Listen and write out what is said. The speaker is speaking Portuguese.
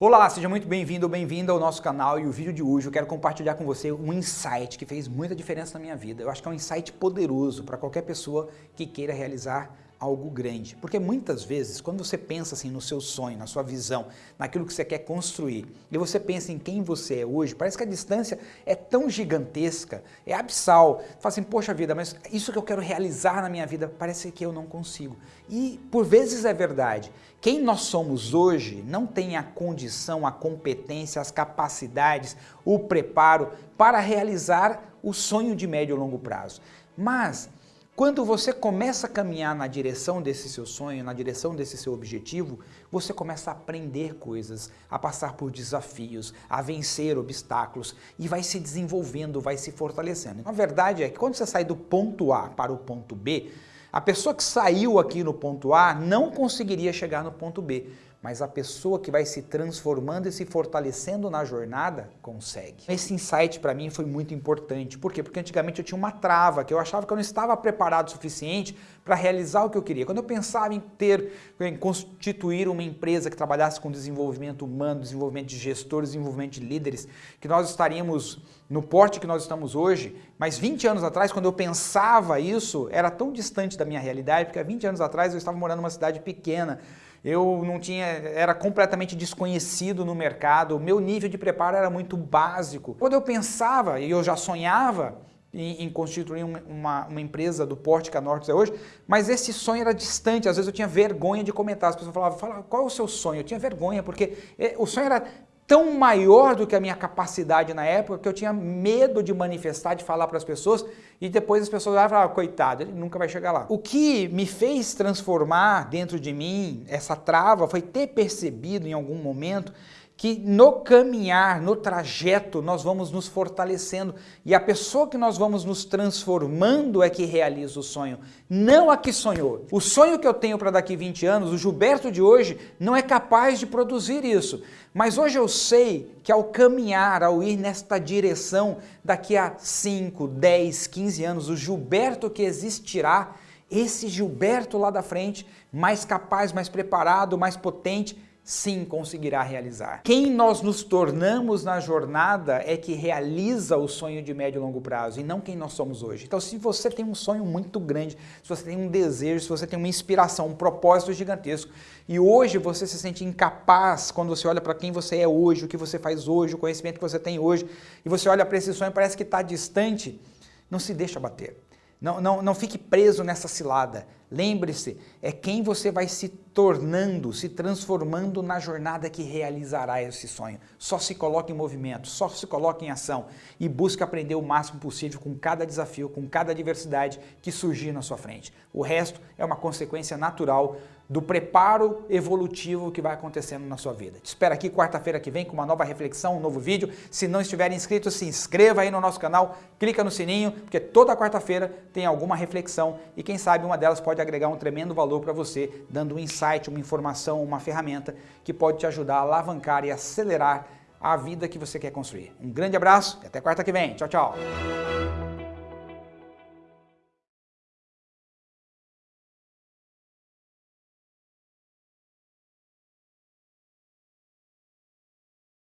Olá, seja muito bem-vindo ou bem-vinda ao nosso canal e o vídeo de hoje eu quero compartilhar com você um insight que fez muita diferença na minha vida. Eu acho que é um insight poderoso para qualquer pessoa que queira realizar algo grande. Porque muitas vezes, quando você pensa assim no seu sonho, na sua visão, naquilo que você quer construir, e você pensa em quem você é hoje, parece que a distância é tão gigantesca, é abissal. Você fala assim, poxa vida, mas isso que eu quero realizar na minha vida, parece que eu não consigo. E por vezes é verdade. Quem nós somos hoje não tem a condição, a competência, as capacidades, o preparo para realizar o sonho de médio e longo prazo. Mas quando você começa a caminhar na direção desse seu sonho, na direção desse seu objetivo, você começa a aprender coisas, a passar por desafios, a vencer obstáculos e vai se desenvolvendo, vai se fortalecendo. A verdade é que quando você sai do ponto A para o ponto B, a pessoa que saiu aqui no ponto A não conseguiria chegar no ponto B, mas a pessoa que vai se transformando e se fortalecendo na jornada, consegue. Esse insight para mim foi muito importante. Por quê? Porque antigamente eu tinha uma trava, que eu achava que eu não estava preparado o suficiente para realizar o que eu queria. Quando eu pensava em ter, em constituir uma empresa que trabalhasse com desenvolvimento humano, desenvolvimento de gestores, desenvolvimento de líderes, que nós estaríamos no porte que nós estamos hoje, mas 20 anos atrás, quando eu pensava isso, era tão distante da minha realidade, porque há 20 anos atrás eu estava morando numa cidade pequena, eu não tinha, era completamente desconhecido no mercado, o meu nível de preparo era muito básico. Quando eu pensava, e eu já sonhava, em, em constituir uma, uma, empresa do porte que a Norte é hoje, mas esse sonho era distante, às vezes eu tinha vergonha de comentar, as pessoas falavam, Fala, qual é o seu sonho? Eu tinha vergonha, porque eh, o sonho era tão maior do que a minha capacidade na época que eu tinha medo de manifestar, de falar para as pessoas e depois as pessoas falavam, ah, coitado, ele nunca vai chegar lá. O que me fez transformar dentro de mim essa trava foi ter percebido em algum momento que no caminhar, no trajeto, nós vamos nos fortalecendo e a pessoa que nós vamos nos transformando é que realiza o sonho, não a que sonhou. O sonho que eu tenho para daqui 20 anos, o Gilberto de hoje não é capaz de produzir isso, mas hoje eu sei que ao caminhar, ao ir nesta direção, daqui a 5, 10, 15 anos, o Gilberto que existirá, esse Gilberto lá da frente, mais capaz, mais preparado, mais potente, sim conseguirá realizar. Quem nós nos tornamos na jornada é que realiza o sonho de médio e longo prazo e não quem nós somos hoje. Então se você tem um sonho muito grande, se você tem um desejo, se você tem uma inspiração, um propósito gigantesco e hoje você se sente incapaz quando você olha para quem você é hoje, o que você faz hoje, o conhecimento que você tem hoje e você olha para esse sonho e parece que está distante, não se deixa bater. Não, não, não fique preso nessa cilada. Lembre-se, é quem você vai se tornando, se transformando na jornada que realizará esse sonho. Só se coloque em movimento, só se coloque em ação e busque aprender o máximo possível com cada desafio, com cada adversidade que surgir na sua frente. O resto é uma consequência natural do preparo evolutivo que vai acontecendo na sua vida. Te espero aqui quarta-feira que vem com uma nova reflexão, um novo vídeo. Se não estiver inscrito, se inscreva aí no nosso canal, clica no sininho, porque toda quarta-feira tem alguma reflexão e quem sabe uma delas pode agregar um tremendo valor para você, dando um insight, uma informação, uma ferramenta que pode te ajudar a alavancar e acelerar a vida que você quer construir. Um grande abraço e até quarta que vem. Tchau, tchau.